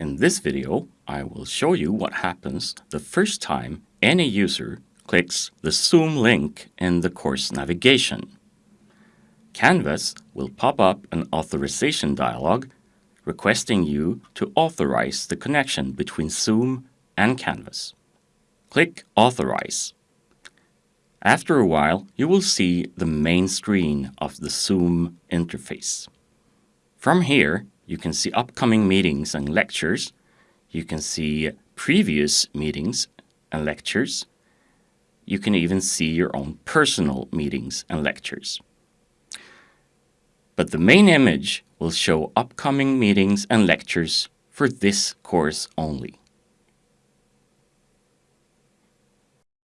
In this video, I will show you what happens the first time any user clicks the Zoom link in the course navigation. Canvas will pop up an authorization dialog requesting you to authorize the connection between Zoom and Canvas. Click Authorize. After a while, you will see the main screen of the Zoom interface. From here, you can see upcoming meetings and lectures. You can see previous meetings and lectures. You can even see your own personal meetings and lectures. But the main image will show upcoming meetings and lectures for this course only.